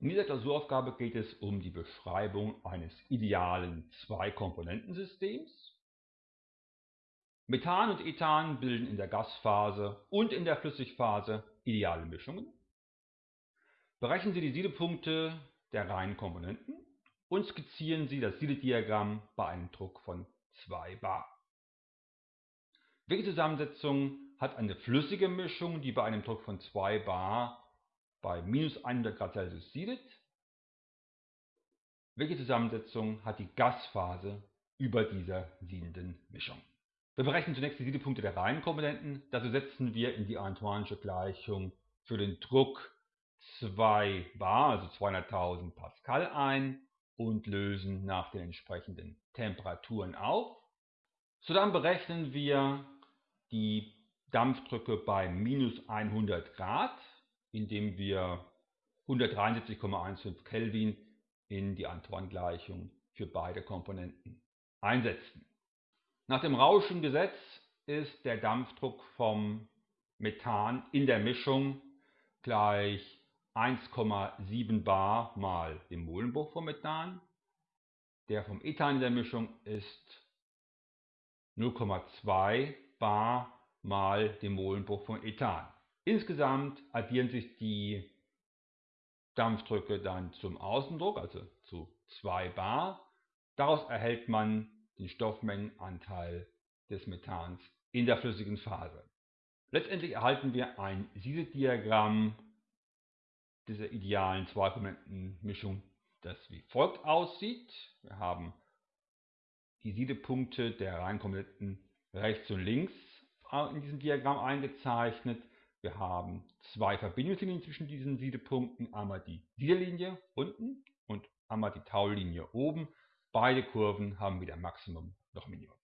In dieser Klausuraufgabe geht es um die Beschreibung eines idealen Zwei-Komponenten-Systems. Methan und Ethan bilden in der Gasphase und in der Flüssigphase ideale Mischungen. Berechnen Sie die Siedepunkte der reinen Komponenten und skizzieren Sie das Siedediagramm bei einem Druck von 2 bar. Welche Zusammensetzung hat eine flüssige Mischung, die bei einem Druck von 2 bar bei minus 100 Grad Celsius siedet? Welche Zusammensetzung hat die Gasphase über dieser siedenden Mischung? Wir berechnen zunächst die Siedepunkte der reinen Komponenten. Dazu setzen wir in die Antoine'sche Gleichung für den Druck 2 bar, also 200.000 Pascal ein und lösen nach den entsprechenden Temperaturen auf. Dann berechnen wir die Dampfdrücke bei minus 100 Grad, indem wir 173,15 Kelvin in die Antoine-Gleichung für beide Komponenten einsetzen. Nach dem Rauschengesetz ist der Dampfdruck vom Methan in der Mischung gleich 1,7 bar mal dem Molenbruch vom Methan. Der vom Ethan in der Mischung ist 0,2 bar mal dem Molenbruch von Ethan. Insgesamt addieren sich die Dampfdrücke dann zum Außendruck, also zu 2 bar. Daraus erhält man den Stoffmengenanteil des Methans in der flüssigen Phase. Letztendlich erhalten wir ein Siedediagramm dieser idealen Zweikomponentenmischung, das wie folgt aussieht. Wir haben die Siedepunkte der Reihenkomponenten rechts und links in diesem Diagramm eingezeichnet. Wir haben zwei Verbindungslinien zwischen diesen Siedepunkten, einmal die Siederlinie unten und einmal die Taulinie oben. Beide Kurven haben wieder Maximum noch Minimum.